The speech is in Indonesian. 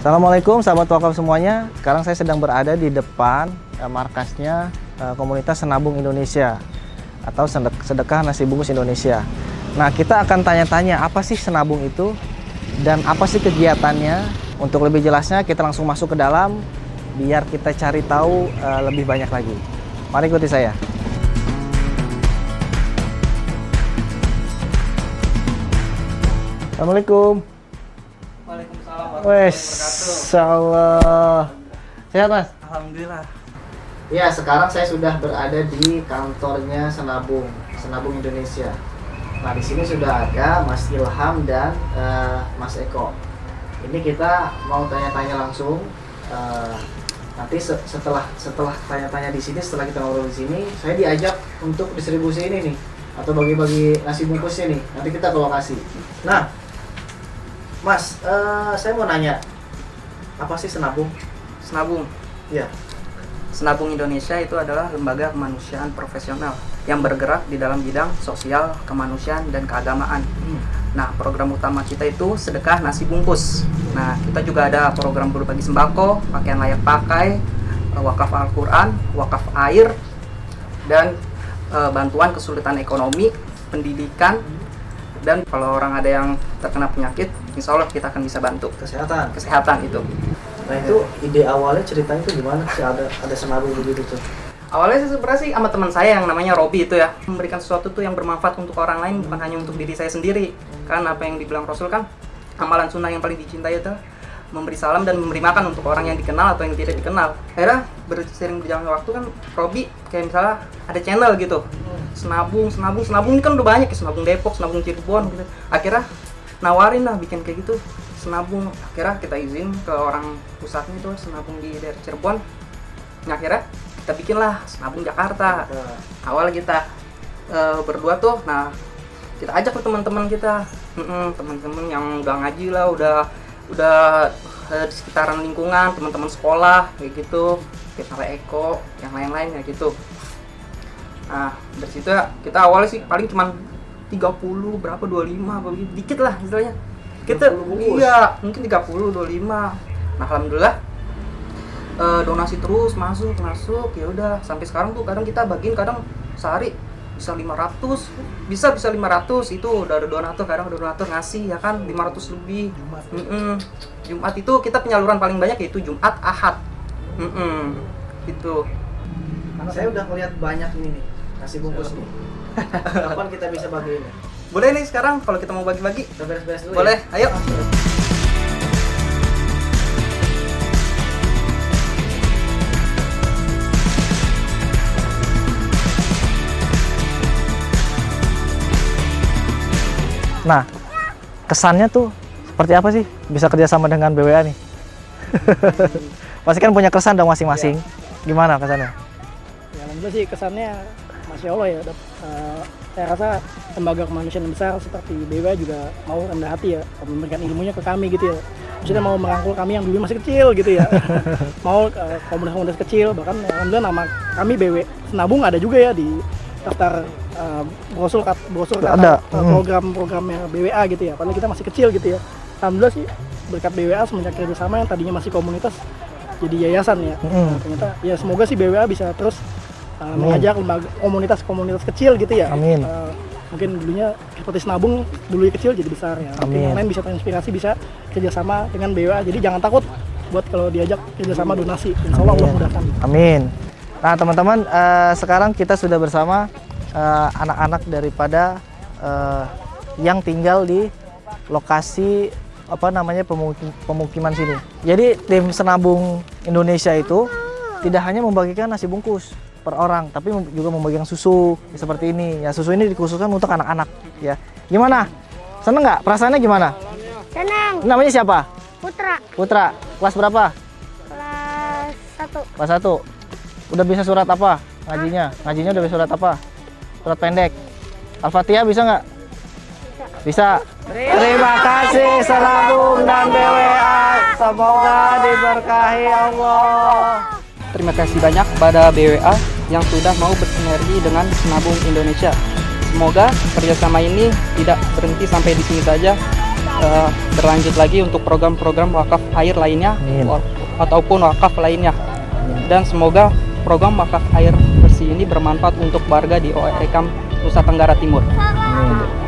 Assalamualaikum sahabat wakaf semuanya. Sekarang saya sedang berada di depan eh, markasnya eh, komunitas Senabung Indonesia atau Sedek- Sedekah Nasi Bungkus Indonesia. Nah, kita akan tanya-tanya apa sih Senabung itu dan apa sih kegiatannya. Untuk lebih jelasnya kita langsung masuk ke dalam biar kita cari tahu eh, lebih banyak lagi. Mari ikuti saya. Assalamualaikum. Waalaikumsalam Wes, Allah. Sehat mas? Alhamdulillah. Ya, sekarang saya sudah berada di kantornya Senabung, Senabung Indonesia. Nah, di sini sudah ada Mas Ilham dan eh, Mas Eko. Ini kita mau tanya-tanya langsung. eh, nanti se- setelah setelah tanya-tanya di sini, setelah kita ngobrol di sini, saya diajak untuk distribusi ini nih atau bagi-bagi nasi bungkusnya nih. Nanti kita ke lokasi. Nah, Mas, eh, saya mau nanya, apa sih Senabung? Senabung. Ya. Senabung Indonesia itu adalah lembaga kemanusiaan profesional yang bergerak di dalam bidang sosial, kemanusiaan, dan keagamaan. Nah, program utama kita itu sedekah nasi bungkus. Nah, kita juga ada program berbagi sembako, pakaian layak pakai, eh, wakaf Al-Quran, wakaf air, dan eh, bantuan kesulitan ekonomi, pendidikan, dan kalau orang ada yang terkena penyakit, insya Allah kita akan bisa bantu Kesehatan. kesehatan itu. Nah itu ide awalnya ceritanya itu gimana sih ada ada senabung begitu tuh? Awalnya sih sebenarnya sih sama teman saya yang namanya Robi itu ya memberikan sesuatu tuh yang bermanfaat untuk orang lain bukan hanya untuk diri saya sendiri. Kan apa yang dibilang Rasul kan amalan sunnah yang paling dicintai itu memberi salam dan memberi makan untuk orang yang dikenal atau yang tidak dikenal. Akhirnya bersering berjalan waktu kan Robi kayak misalnya ada channel gitu. Senabung, senabung, senabung ini kan udah banyak ya senabung Depok, senabung Cirebon gitu. Akhirnya nawarin lah bikin kayak gitu senabung. Akhirnya kita izin ke orang pusatnya itu senabung di daerah Cirebon. Nah, akhirnya kita bikinlah senabung Jakarta. Awal kita eh, berdua tuh nah kita ajak ke teman-teman kita. Teman-teman yang udah ngaji lah udah udah eh, di sekitaran lingkungan teman-teman sekolah kayak gitu. Kita Eko yang lain-lain ya gitu nah dari situ ya kita awalnya sih paling cuman 30 berapa 25 apa begitu dikit lah istilahnya. Kita 30 bungkus. iya mungkin 30 25 nah alhamdulillah eh, donasi terus masuk masuk ya udah. Sampai sekarang tuh kadang kita bagiin kadang sehari bisa 500 bisa bisa 500 itu udah ada donatur kadang ada donatur ngasih ya kan 500 lebih. Mm-mm. Jumat itu kita penyaluran paling banyak yaitu Jumat Ahad. Mm-mm. gitu. Saya udah ngeliat banyak ini nih nasi bungkus nih. Kapan kita bisa bagi ini? boleh nih sekarang kalau kita mau bagi-bagi Kita beres-beres dulu boleh ya. ayo Nah, kesannya tuh seperti apa sih bisa kerjasama dengan BWA nih? Pasti kan punya kesan dong masing-masing. Gimana kesannya? Ya alhamdulillah sih kesannya Masya Allah ya. eh, saya rasa lembaga kemanusiaan besar seperti BWA juga mau rendah hati ya memberikan ilmunya ke kami gitu ya. Maksudnya mau merangkul kami yang dulu masih kecil gitu ya. mau eh, komunitas-komunitas kecil bahkan ya, alhamdulillah nama kami BW Senabung ada juga ya di daftar eh, brosur kat- brosur kata- Ada, eh, hmm. program-programnya BWA gitu ya. Padahal kita masih kecil gitu ya. Alhamdulillah sih berkat BWA semenjak kerjasama yang tadinya masih komunitas jadi yayasan ya. Mm. Nah, ternyata ya semoga sih BWA bisa terus uh, Amin. mengajak lembaga komunitas-komunitas kecil gitu ya. Amin. Uh, mungkin dulunya seperti Senabung dulu kecil jadi besar ya. Amin. yang lain bisa terinspirasi bisa kerjasama dengan BWA. Jadi jangan takut buat kalau diajak kerjasama donasi. Insya Allah Allah mudahkan. Amin. Nah, teman-teman, eh, sekarang kita sudah bersama eh, anak-anak daripada eh, yang tinggal di lokasi apa namanya pemukim- pemukiman sini. Jadi tim Senabung Indonesia itu tidak hanya membagikan nasi bungkus per orang, tapi juga membagikan susu seperti ini. Ya susu ini dikhususkan untuk anak-anak. Ya, gimana? Seneng nggak? Perasaannya gimana? Senang, Namanya siapa? Putra, Putra. Kelas berapa? kelas 1 Kelas 1. Udah bisa surat apa? Ngajinya? Ngajinya udah bisa surat apa? Surat pendek. Al-Fatihah bisa nggak? Bisa. Terima kasih Senabung dan BWA. Semoga diberkahi Allah. Terima kasih banyak pada BWA yang sudah mau bersinergi dengan Senabung Indonesia. Semoga kerjasama ini tidak berhenti sampai di sini saja, eh, berlanjut lagi untuk program-program wakaf air lainnya Amin. ataupun wakaf lainnya dan semoga program wakaf air bersih ini bermanfaat untuk warga di OEKAM Nusa Tenggara Timur. Amin.